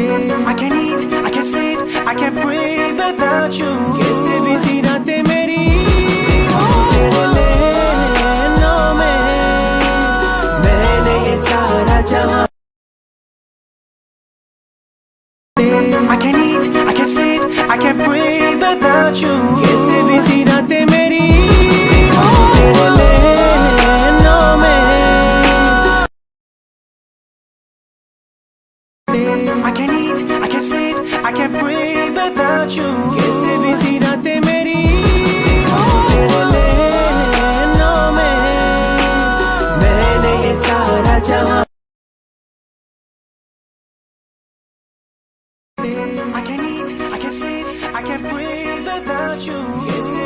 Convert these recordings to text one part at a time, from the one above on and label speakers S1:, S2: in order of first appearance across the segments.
S1: I can't eat, I can't sleep, I can't breathe without you. कैसे बीती रातें मेरी तेरे नैनों में मैंने ये सारा जहां I can't eat, I can't sleep, I can't breathe without you. कैसे बीती रातें I can't eat, I can't sleep, I can't breathe without you. कैसे बीती रातें मेरी तेरे नैनों में मैंने ये सारा जहां I can't eat, I can't sleep, I can't breathe without you.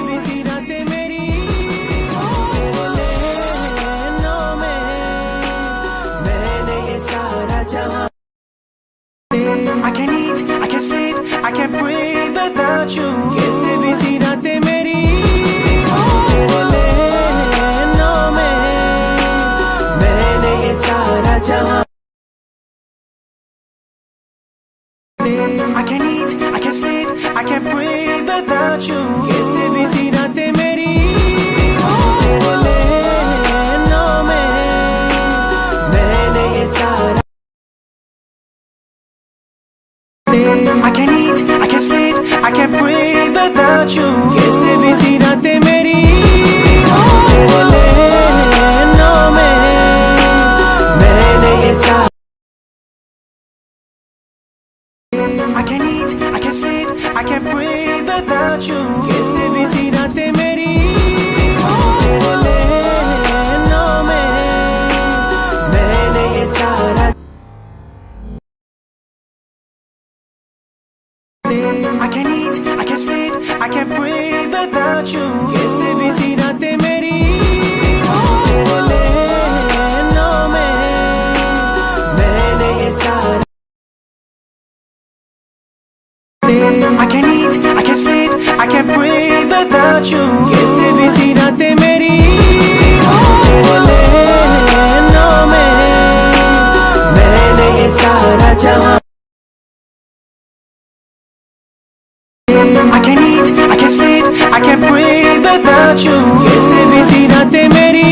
S1: Without you. कैसे बीती रातें मेरी में मैंने ये सारा जहाँ I can't eat, I can't sleep, I can't breathe without you. कैसे without you. कैसे बीती रातें मेरी तेरे नैनों में मैंने ये सारा I can't eat, I can't sleep, I can't breathe without you. कैसे बीती रातें मेरी तेरे नैनों में मैंने ये सारा I can't eat, without you. कैसे बीती रातें मेरी तेरे नैनों में मैंने ये सारा I can't eat, I can't sleep, I can't breathe without you. कैसे बीती रातें मेरी तेरे नैनों में मैंने ये सारा जहाँ you meri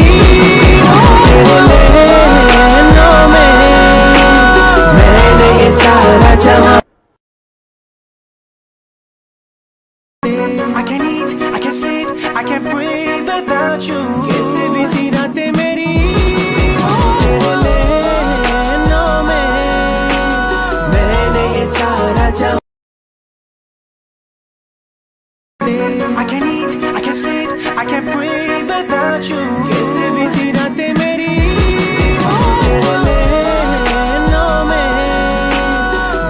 S1: I can't eat, I can't sleep, I can't breathe without you. can't breathe without you. कैसे बीती रातें मेरी तेरे नैनों में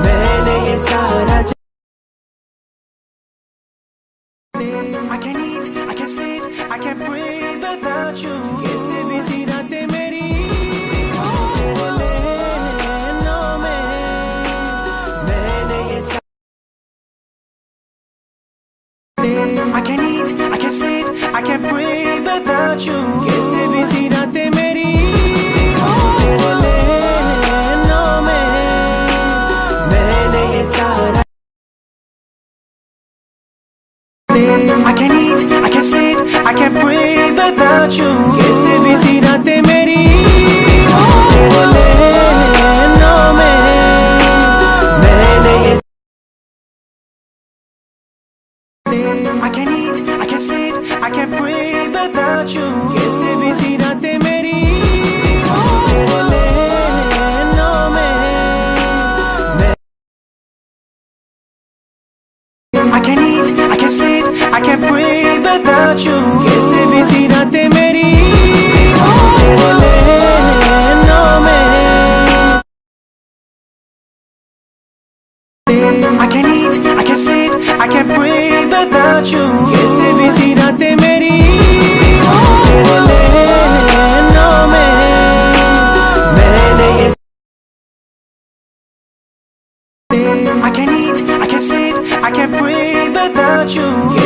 S1: मैंने ये सारा ज- I can't eat, I can't sleep, I can't breathe without you. without you. कैसे बीती रातें मेरी तेरे नैनों में मैंने ये सारा I can't eat, I can't sleep, I can't breathe without you. can't breathe without you. कैसे बीती रातें मेरी तेरे नैनों में मैं- I can't eat, I can't sleep, I can't breathe without you. कैसे बीती रातें मेरी तेरे नैनों में I can't eat, I can't sleep, I can't breathe without you. कैसे बीती रातें without you.